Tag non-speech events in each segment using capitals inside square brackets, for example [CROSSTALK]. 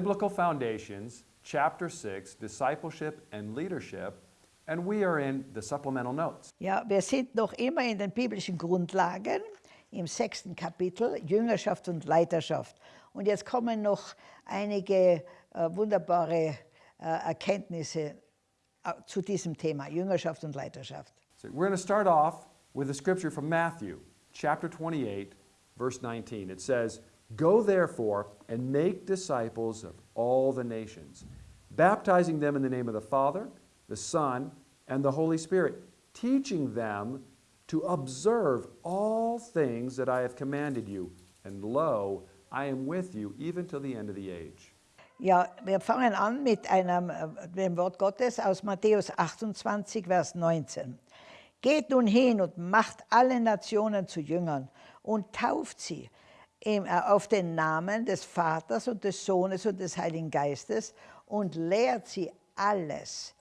Biblical Foundations, Chapter 6, Discipleship and Leadership, and we are in the supplemental notes. Ja, wir sind noch immer in den biblischen Grundlagen im sechsten Kapitel, Jüngerschaft und Leiterschaft. Und jetzt kommen noch einige äh, wunderbare äh, Erkenntnisse äh, zu diesem Thema, Jüngerschaft und Leiterschaft. So we're going to start off with a scripture from Matthew, chapter 28, verse 19. It says, Go therefore and make disciples of all the nations, baptizing them in the name of the Father, the Son, and the Holy Spirit, teaching them to observe all things that I have commanded you. And lo, I am with you even till the end of the age. Ja, wir fangen an mit einem, äh, dem Wort Gottes aus Matthäus 28, Vers 19. Geht nun hin und macht alle Nationen zu Jüngern und tauft sie auf den Namen des Vaters und des Sohnes und des Heiligen Geistes und lehrt sie alles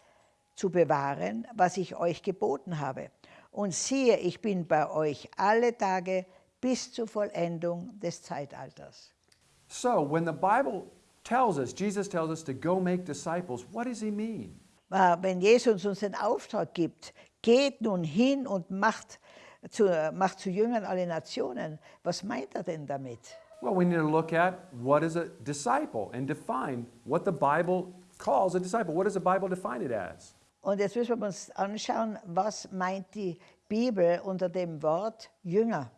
zu bewahren, was ich euch geboten habe. Und siehe, ich bin bei euch alle Tage bis zur Vollendung des Zeitalters. So, when the Bible tells us, Jesus tells us to go make disciples, what does he mean? Äh, Wenn Jesus uns den Auftrag gibt, geht nun hin und macht zu, macht zu Jüngern alle Nationen, was meint er denn damit? Well, we need to look at what is a disciple and define what the Bible calls a disciple. What does the Bible define it as? Und jetzt müssen wir uns anschauen, was meint die Bibel unter dem Wort Jünger?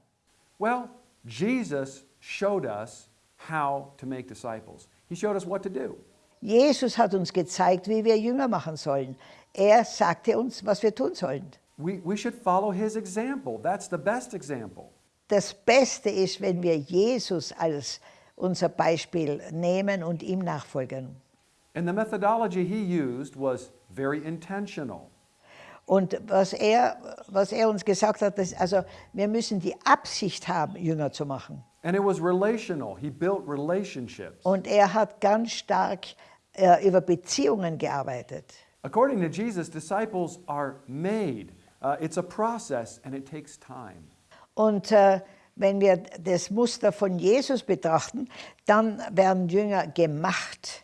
Well, Jesus showed us how to make disciples. He showed us what to do. Jesus hat uns gezeigt, wie wir Jünger machen sollen. Er sagte uns, was wir tun sollen. We, we should follow his example. That's the best example. Das Beste ist, wenn wir Jesus als unser Beispiel nehmen und ihm nachfolgen. And the methodology he used was very intentional. Und was er, was er uns gesagt hat, ist, also wir müssen die Absicht haben, Jünger zu machen. And it was relational. He built relationships. Und er hat ganz stark äh, über Beziehungen gearbeitet. According to Jesus, disciples are made. Uh, it's a process and it takes time. Und äh, wenn wir das Muster von Jesus betrachten, dann werden Jünger gemacht.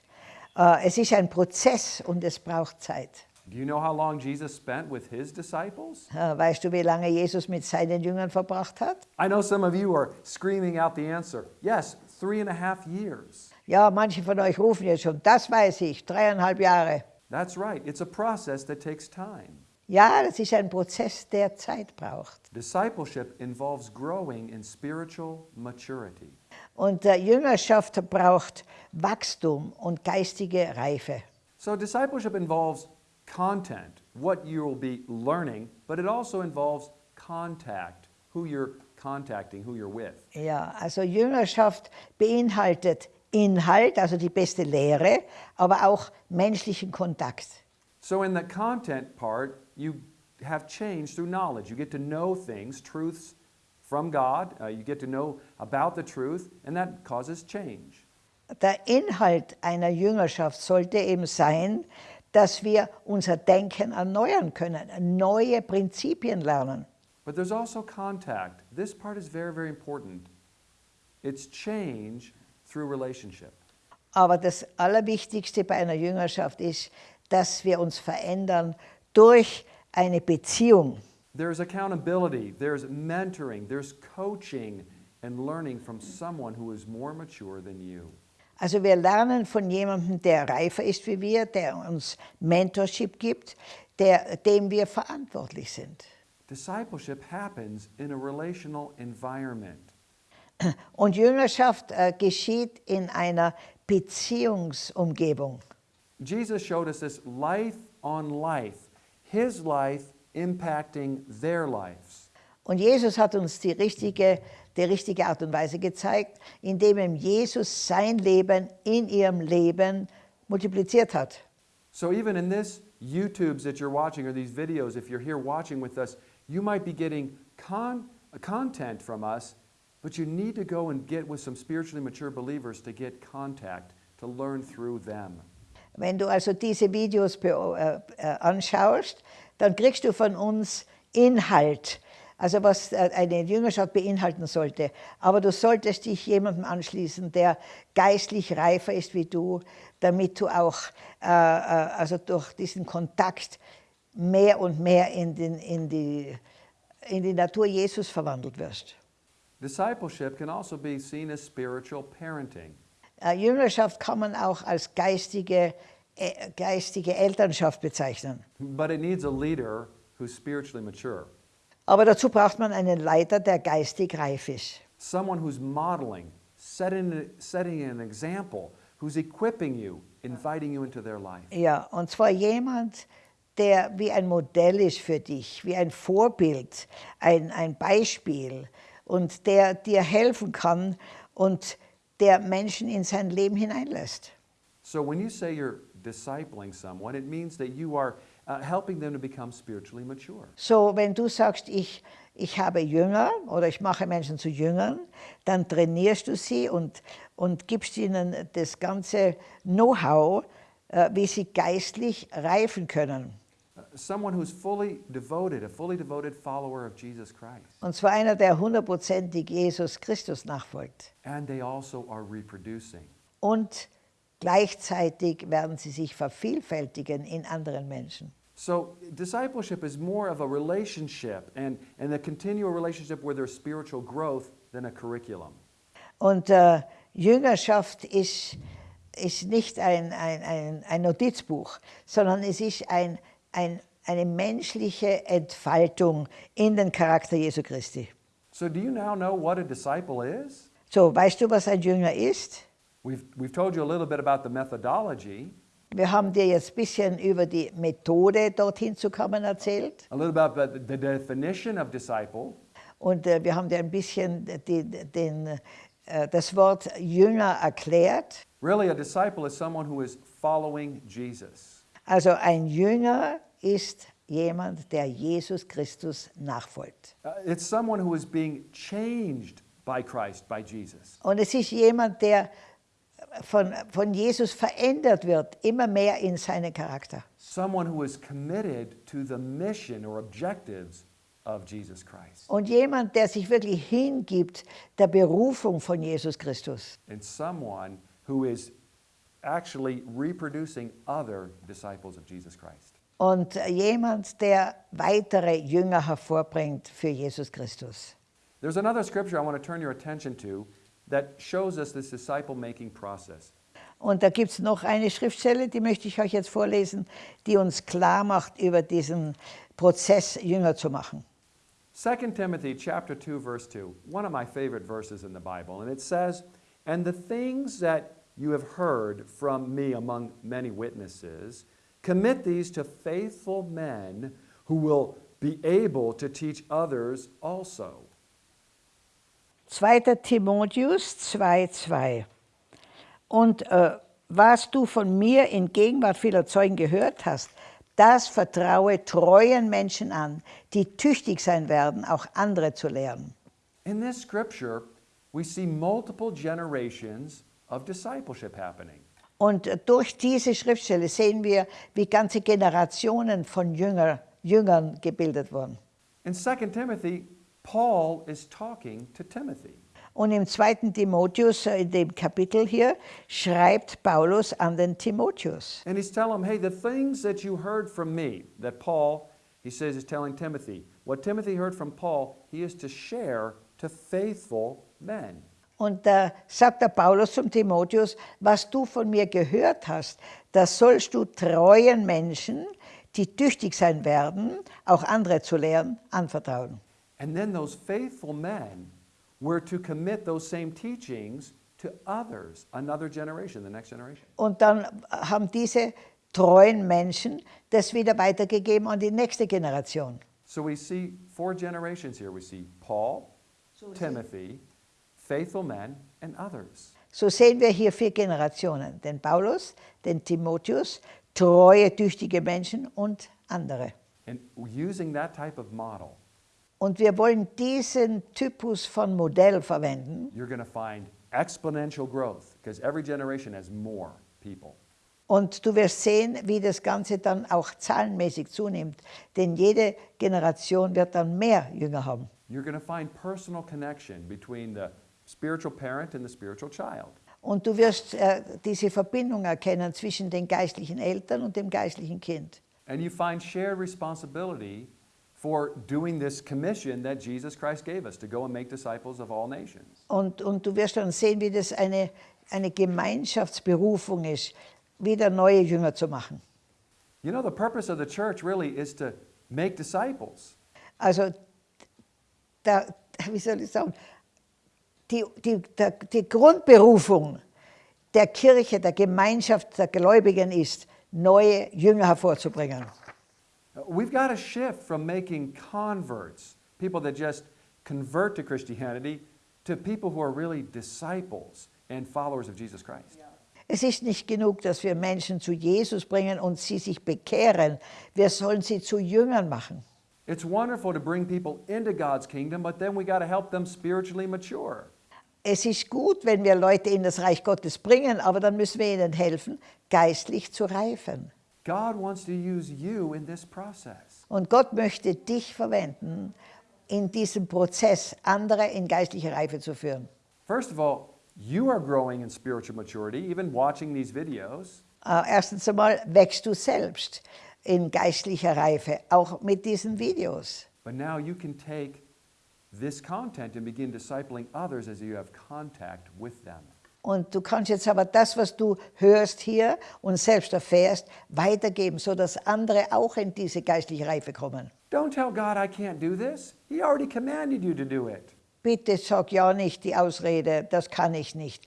Äh, es ist ein Prozess und es braucht Zeit. Do you know how long Jesus spent with his disciples? Äh, Weißt du, wie lange Jesus mit seinen Jüngern verbracht hat? I know some of you are screaming out the answer. Yes, three and a half years. Ja, manche von euch rufen jetzt schon, das weiß ich, dreieinhalb Jahre. That's right. It's a process that takes time. Ja, das ist ein Prozess, der Zeit braucht. Discipleship involves growing in spiritual maturity. Und äh, Jüngerschaft braucht Wachstum und geistige Reife. So, discipleship involves content, what you will be learning, but it also involves contact, who you're contacting, who you're with. Ja, also Jüngerschaft beinhaltet Inhalt, also die beste Lehre, aber auch menschlichen Kontakt. So, in the content part, you have change through knowledge. You get to know things, truths from God, uh, you get to know about the truth, and that causes change. Der Inhalt einer Jüngerschaft sollte eben sein, dass wir unser Denken erneuern können, neue Prinzipien lernen. But there's also contact. This part is very, very important. It's change through relationship. Aber das Allerwichtigste bei einer Jüngerschaft ist, dass wir uns verändern durch eine Beziehung. There's accountability, there's mentoring, there's coaching and learning from someone who is more mature than you. Also wir lernen von jemandem, der reifer ist wie wir, der uns Mentorship gibt, der, dem wir verantwortlich sind. Discipleship happens in a relational environment. Und Jüngerschaft äh, geschieht in einer Beziehungsumgebung. Jesus showed us this life on life, his life impacting their lives. Und Jesus hat uns die richtige, die richtige Art und Weise gezeigt, indem Jesus sein Leben in ihrem Leben multipliziert hat. So even in this YouTubes that you're watching or these videos, if you're here watching with us, you might be getting con- content from us, but you need to go and get with some spiritually mature believers to get contact, to learn through them. Wenn du also diese Videos äh, äh, anschaust, dann kriegst du von uns Inhalt, also was äh, eine Jüngerschaft beinhalten sollte. Aber du solltest dich jemandem anschließen, der geistlich reifer ist wie du, damit du auch äh, also durch diesen Kontakt mehr und mehr in, den, in, die, in die Natur Jesus verwandelt wirst. Discipleship can also be seen as spiritual parenting. Äh, Jüngerschaft kann man auch als geistige, äh, geistige Elternschaft bezeichnen. But it needs a leader who's spiritually mature. Aber dazu braucht man einen Leiter, der geistig reif ist. Someone who's modeling, setting, setting an example, who's equipping you, inviting you into their life. Ja, und zwar jemand, der wie ein Modell ist für dich, wie ein Vorbild, ein, ein Beispiel und der dir helfen kann und der Menschen in sein Leben hineinlässt. So when you say you're discipling someone, it means that you are uh, helping them to become spiritually mature. So, wenn du sagst, ich, ich habe Jünger oder ich mache Menschen zu Jüngern, dann trainierst du sie und, und gibst ihnen das ganze Know-how, äh, wie sie geistlich reifen können. Someone who's fully devoted, a fully devoted follower of Jesus Christ. Und zwar einer, der hundertprozentig Jesus Christus nachfolgt. And they also are reproducing. Und gleichzeitig werden sie sich vervielfältigen in anderen Menschen. So discipleship is more of a relationship and, and a continual relationship where there's spiritual growth than a curriculum. Und äh, Jüngerschaft ist, ist nicht ein, ein, ein, ein Notizbuch, sondern es ist ein, ein, eine menschliche Entfaltung in den Charakter Jesu Christi. So do you now know what a disciple is? So, weißt du, was ein Jünger ist? We've, we've told you a little bit about the methodology, Wir haben dir jetzt ein bisschen über die Methode, dorthin zu kommen, erzählt. a little about the, definition of disciple, Und äh, wir haben dir ein bisschen die, den, äh, das Wort Jünger erklärt. Really, a disciple is someone who is following Jesus. Also ein Jünger ist jemand, der Jesus Christus nachfolgt. Uh, it's someone who is being changed by Christ, by Jesus. Und es ist jemand, der von, von Jesus verändert wird, immer mehr in seinen Charakter. Someone who is committed to the mission or objectives of Jesus Christ. Und jemand, der sich wirklich hingibt der Berufung von Jesus Christus. And someone who is actually reproducing other disciples of Jesus Christ. Und äh, jemand, der weitere Jünger hervorbringt für Jesus Christus. There's another scripture I want to turn your attention to that shows us this disciple making process. Und da gibt es noch eine Schriftstelle, die möchte ich euch jetzt vorlesen, die uns klar macht über diesen Prozess, Jünger zu machen. 2 Timothy chapter 2 verse 2, one of my favorite verses in the Bible, and it says, "And the things that you have heard from me among many witnesses, commit these to faithful men who will be able to teach others also." 2. Timotheus 2,2 Und äh, was du von mir in Gegenwart vieler Zeugen gehört hast, das vertraue treuen Menschen an, die tüchtig sein werden, auch andere zu lehren. In this scripture, we see multiple generations of discipleship happening. Und durch diese Schriftstelle sehen wir, wie ganze Generationen von Jünger, Jüngern gebildet wurden. In 2 Timothy, Paul is talking to Timothy. Und im 2. Timotheus, äh, in dem Kapitel hier, schreibt Paulus an den Timotheus. And he's telling him, hey, the things that you heard from me, that Paul, he says, is telling Timothy, what Timothy heard from Paul, he is to share to faithful men. Und da sagt der Paulus zum Timotheus, was du von mir gehört hast, das sollst du treuen Menschen, die tüchtig sein werden, auch andere zu lehren, anvertrauen. And then those faithful men were to commit those same teachings to others, another generation, the next generation. Und dann haben diese treuen Menschen das wieder weitergegeben an die nächste Generation. So we see four generations here. We see Paul, Timothy, faithful men, and others. So sehen wir hier vier Generationen, den Paulus, den Timotheus, treue, tüchtige Menschen und andere. And using that type of model, Und wir wollen diesen Typus von Modell verwenden. you're going to find exponential growth because every generation has more people. Und du wirst sehen, wie das Ganze dann auch zahlenmäßig zunimmt. Denn jede Generation wird dann mehr Jünger haben. you're going to find personal connection between the spiritual parent and the spiritual child. Und du wirst äh, diese Verbindung erkennen zwischen den geistlichen Eltern und dem geistlichen Kind. And you find shared responsibility for doing this commission that Jesus Christ gave us to go and make disciples of all nations. Und, und du wirst dann sehen, wie das eine, eine Gemeinschaftsberufung ist, wieder neue Jünger zu machen. You know, the purpose of the church really is to make disciples. Also, der, [LAUGHS] wie soll ich sagen, die, die, der, die Grundberufung der Kirche, der Gemeinschaft der Gläubigen ist, neue Jünger hervorzubringen. We've got to shift from making converts, people that just convert to Christianity, to people who are really disciples and followers of Jesus Christ. Es ist nicht genug, dass wir Menschen zu Jesus bringen und sie sich bekehren. Wir sollen sie zu Jüngern machen. It's wonderful to bring people into God's kingdom, but then we got to help them spiritually mature. Es ist gut, wenn wir Leute in das Reich Gottes bringen, aber dann müssen wir ihnen helfen, geistlich zu reifen. God wants to use you in this process. Und Gott möchte dich verwenden, in diesem Prozess andere in geistliche Reife zu führen. First of all, you are growing in spiritual maturity, even watching these videos. Äh, erstens einmal wächst du selbst in geistlicher Reife, auch mit diesen Videos. But now you can take this content and begin discipling others as you have contact with them. Und du kannst jetzt aber das, was du hörst hier und selbst erfährst, weitergeben, sodass andere auch in diese geistliche Reife kommen. Don't tell God I can't do this. He already commanded you to do it. Bitte sag ja nicht die Ausrede, das kann ich nicht.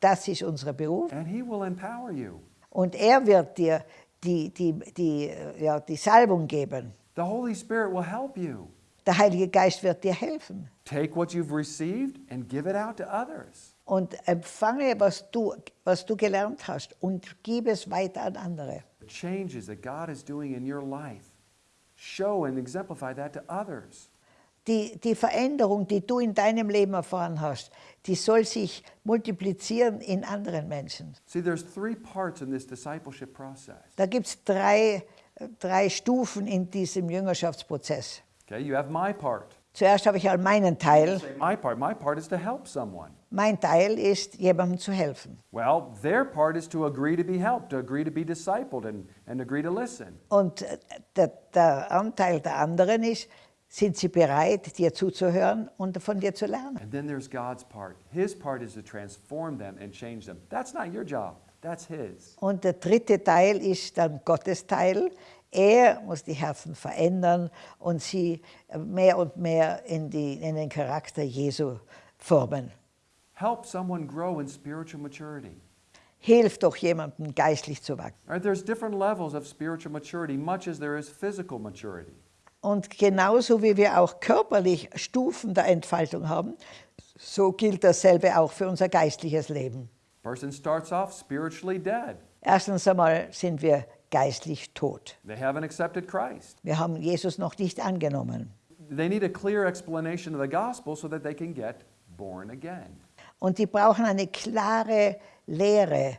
Das ist unser Beruf. And He will empower you. Und er wird dir die, die, die, ja, die Salbung geben. The Holy Spirit will help you. Der Heilige Geist wird dir helfen. Take what you've received and give it out to others. Und empfange, was du, was du gelernt hast und gib es weiter an andere. The changes that God is doing in your life, show and exemplify that to others. Die, die Veränderung, die du in deinem Leben erfahren hast, die soll sich multiplizieren in anderen Menschen. See, there's three parts in this discipleship process. Da gibt es drei, drei Stufen in diesem Jüngerschaftsprozess. Okay, you have my part. Zuerst habe ich halt meinen Teil. My part, my part is to help someone. Mein Teil ist, jemandem zu helfen. Well, their part is to agree to be helped, to agree to be discipled, and, and agree to listen. Und äh, der, der Anteil der anderen ist, sind sie bereit, dir zuzuhören und von dir zu lernen. And then there's God's part. His part is to transform them and change them. That's not your job, that's His. Und der dritte Teil ist dann Gottes Teil. Er muss die Herzen verändern und sie mehr und mehr in, die, in den Charakter Jesu formen. Help someone grow in spiritual maturity. Hilf doch jemandem, geistlich zu wachsen. Right, there's different levels of spiritual maturity, much as there is physical maturity. Und genauso wie wir auch körperlich Stufen der Entfaltung haben, so gilt dasselbe auch für unser geistliches Leben. Person starts off spiritually dead. Erstens einmal sind wir geistlich tot. They haven't accepted Christ. Wir haben Jesus noch nicht angenommen. They need a clear explanation of the gospel so that they can get born again. Und die brauchen eine klare Lehre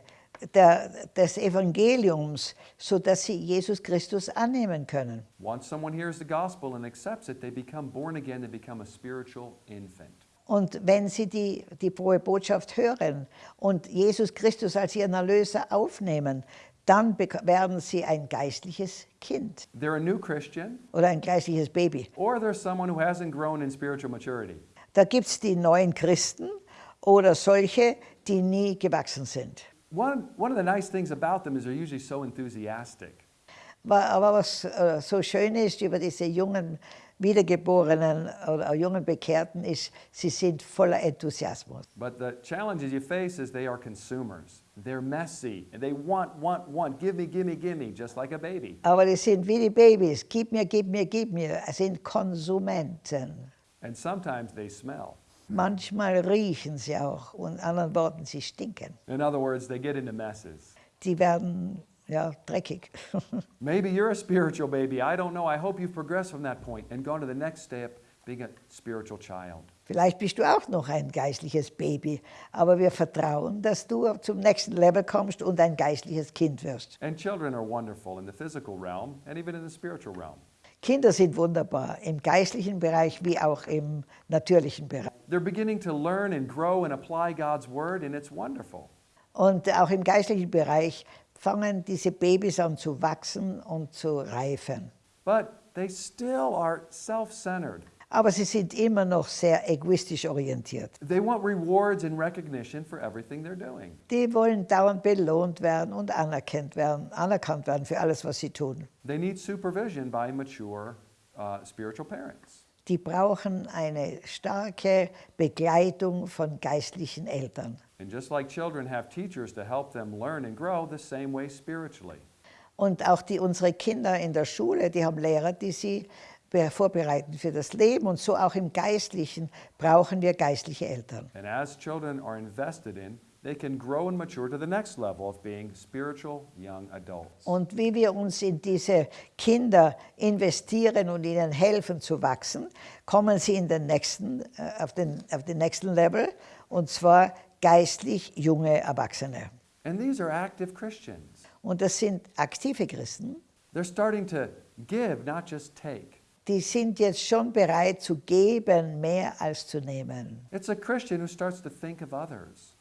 der, des Evangeliums, sodass sie Jesus Christus annehmen können. Once someone hears the gospel and accepts it, they become born again, they become a spiritual infant. Und wenn sie die, die frohe Botschaft hören und Jesus Christus als ihren Erlöser aufnehmen, dann werden sie ein geistliches Kind They're a new Christian, oder ein geistliches Baby. or they're someone who hasn't grown in spiritual maturity. Da gibt es die neuen Christen oder solche, die nie gewachsen sind. One, one of the nice things about them is they're usually so enthusiastic. Aber was äh, so schön ist über diese jungen Wiedergeborenen oder jungen Bekehrten ist, sie sind voller Enthusiasmus. But the challenges you face is they are consumers. They're messy they want, want, want. Give me, give me, give me, just like a baby. Aber die sind wie die Babys, gib mir, gib mir, gib mir, Es sind Konsumenten. And sometimes they smell. Manchmal riechen sie auch und anderen Worten, sie stinken. In other words, they get into messes. Die werden ja, dreckig. [LAUGHS] Maybe you're a spiritual baby. I don't know. I hope you've progressed from that point and gone to the next step, being a spiritual child. Vielleicht bist du auch noch ein geistliches Baby, aber wir vertrauen, dass du zum nächsten Level kommst und ein geistliches Kind wirst. And children are wonderful in the physical realm and even in the spiritual realm. Kinder sind wunderbar, im geistlichen Bereich wie auch im natürlichen Bereich. They're beginning to learn and grow and apply God's word, and it's wonderful. Und auch im geistlichen Bereich fangen diese Babys an zu wachsen und zu reifen. But they still are self centered. Aber sie sind immer noch sehr egoistisch orientiert. They want rewards and recognition for everything they're doing. Die wollen dauernd belohnt werden und anerkannt werden, anerkannt werden für alles, was sie tun. They need supervision by mature uh, spiritual parents. Die brauchen eine starke Begleitung von geistlichen Eltern. And just like children have teachers to help them learn and grow, the same way spiritually. Und auch die, unsere Kinder in der Schule, die haben Lehrer, die sie be- vorbereiten für das Leben. Und so auch im Geistlichen brauchen wir geistliche Eltern. And as children are invested in, they can grow and mature to the next level of being spiritual young adults. Und wie wir uns in diese Kinder investieren und ihnen helfen zu wachsen, kommen sie in den nächsten, äh, auf, den, auf den nächsten Level, und zwar geistlich junge Erwachsene. And these are active Christians. Und das sind aktive Christen, They're starting to give, not just take. die sind jetzt schon bereit zu geben, mehr als zu nehmen. It's a Christian who starts to think of others,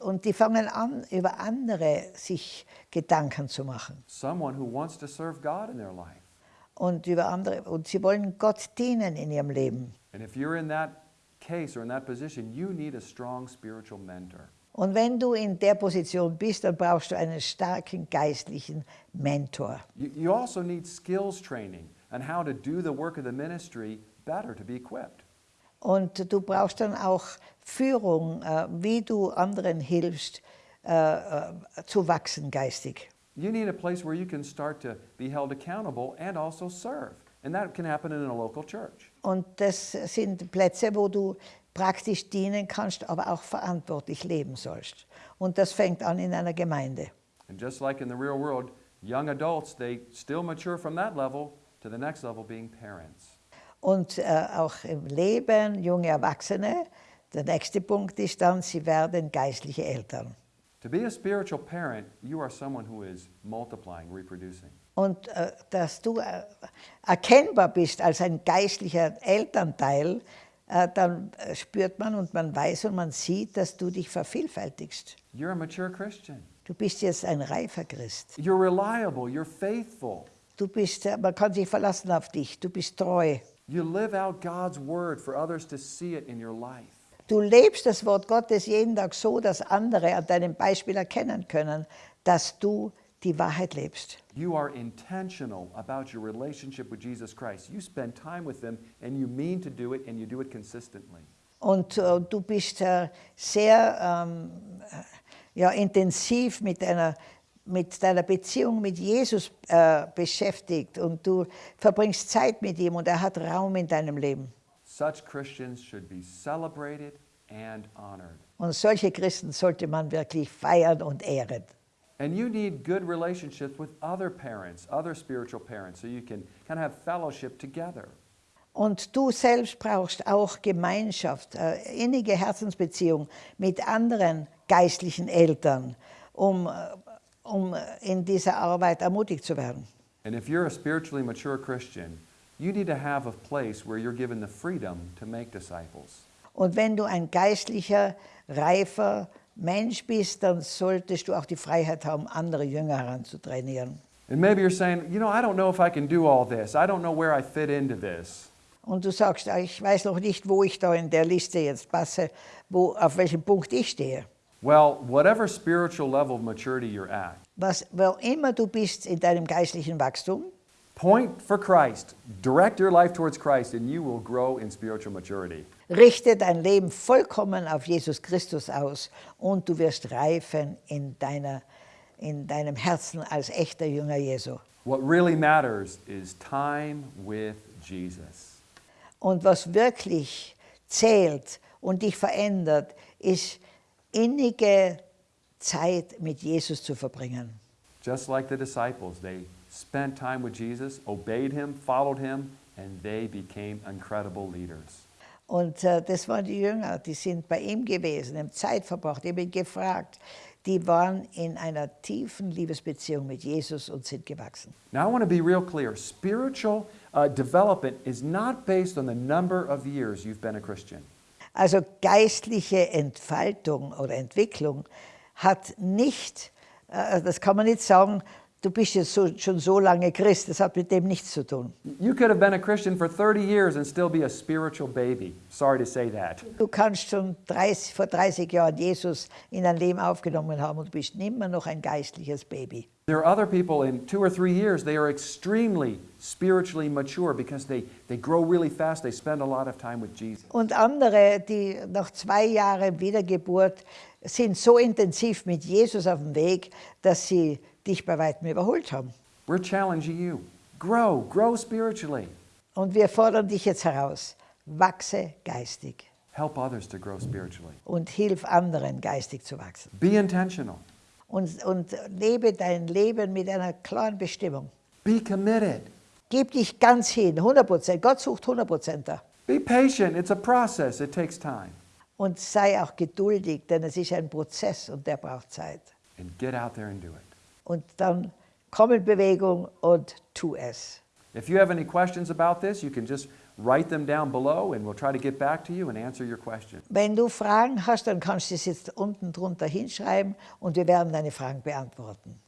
Und die fangen an, über andere sich Gedanken zu machen. someone who wants to serve God in their life. Und, über andere, und sie wollen Gott dienen in ihrem Leben. And if you're in that case or in that position, you need a strong spiritual mentor. Und wenn du in der Position bist, dann brauchst du einen starken geistlichen Mentor. You, you also need skills training on how to do the work of the ministry better to be equipped. Und du brauchst dann auch Führung, äh, wie du anderen hilfst, äh, äh, zu wachsen geistig. You need a place where you can start to be held accountable and also serve. And that can happen in a local church. Und das sind Plätze, wo du praktisch dienen kannst, aber auch verantwortlich leben sollst. Und das fängt an in einer Gemeinde. And just like in the real world, young adults, they still mature from that level to the next level being parents. Und äh, auch im Leben, junge Erwachsene, der nächste Punkt ist dann, sie werden geistliche Eltern. To be a spiritual parent, you are someone who is multiplying, reproducing. Und äh, dass du äh, erkennbar bist als ein geistlicher Elternteil, äh, dann äh, spürt man und man weiß und man sieht, dass du dich vervielfältigst. You're a mature Christian. Du bist jetzt ein reifer Christ. You're reliable, you're faithful. Du bist, äh, man kann sich verlassen auf dich. Du bist treu. You live out God's word for others to see it in your life. Du lebst das Wort Gottes jeden Tag so, dass andere an deinem Beispiel erkennen können, dass du die Wahrheit lebst. You are intentional about your relationship with Jesus Christ. You spend time with Him and you mean to do it and you do it consistently. Und äh, du bist äh, sehr ähm, äh, ja, intensiv mit deiner, mit deiner Beziehung mit Jesus äh, beschäftigt und du verbringst Zeit mit ihm und er hat Raum in deinem Leben. Such Christians should be celebrated and honored. Und solche Christen sollte man wirklich feiern und ehren. And you need good relationships with other parents, other spiritual parents, so you can kind of have fellowship together. Und du selbst brauchst auch Gemeinschaft, äh, innige Herzensbeziehung mit anderen geistlichen Eltern, um, äh, um in dieser Arbeit ermutigt zu werden. And if you're a spiritually mature Christian, you need to have a place where you're given the freedom to make disciples. Und wenn du ein geistlicher, reifer Mensch bist, dann solltest du auch die Freiheit haben, andere Jünger heranzutrainieren. And maybe you're saying, you know, I don't know if I can do all this. I don't know where I fit into this. Und du sagst, "Ah, ich weiß noch nicht, wo ich da in der Liste jetzt passe, wo, auf welchem Punkt ich stehe. Well, whatever spiritual level of maturity you're at, Was, wo immer du bist in deinem geistlichen Wachstum, point for Christ, direct your life towards Christ, and you will grow in spiritual maturity. richte dein Leben vollkommen auf Jesus Christus aus und du wirst reifen in, deiner, in deinem Herzen als echter Jünger Jesu. What really matters is time with Jesus. Und was wirklich zählt und dich verändert, ist innige Zeit mit Jesus zu verbringen. Just like the disciples, they spent time with Jesus, obeyed him, followed him, and they became incredible leaders. Und äh, das waren die Jünger, die sind bei ihm gewesen, haben Zeit verbracht, ich bin gefragt. Die waren in einer tiefen Liebesbeziehung mit Jesus und sind gewachsen. Now, I want to be real clear spiritual uh, development is not based on the number of years you've been a Christian. Also geistliche Entfaltung oder Entwicklung hat nicht, äh, das kann man nicht sagen, du bist jetzt so, schon so lange Christ, das hat mit dem nichts zu tun. You could have been a Christian for 30 years and still be a spiritual baby. Sorry to say that. Du kannst schon 30, vor 30 Jahren Jesus in dein Leben aufgenommen haben und du bist immer noch ein geistliches Baby. There are other people in two or three years, they are extremely spiritually mature because they, they grow really fast. They spend a lot of time with Jesus. Und andere, die nach zwei Jahren Wiedergeburt sind so intensiv mit Jesus auf dem Weg, dass sie dich bei weitem überholt haben. We're challenging you. Grow, grow spiritually. Und wir fordern dich jetzt heraus, wachse geistig Help others to grow spiritually. und hilf anderen geistig zu wachsen. Be intentional. Und, und lebe dein Leben mit einer klaren Bestimmung. Be committed. Gib dich ganz hin, 100 Prozent. Gott sucht 100 Prozent da. Be patient. It's a process, it takes time. Und sei auch geduldig, denn es ist ein Prozess und der braucht Zeit. And get out there and do it. Und dann komm in Bewegung und tu es. If you have any questions about this, you can just write them down below and we'll try to get back to you and answer your question. Wenn du Fragen hast, dann kannst du es jetzt unten drunter hinschreiben und wir werden deine Fragen beantworten.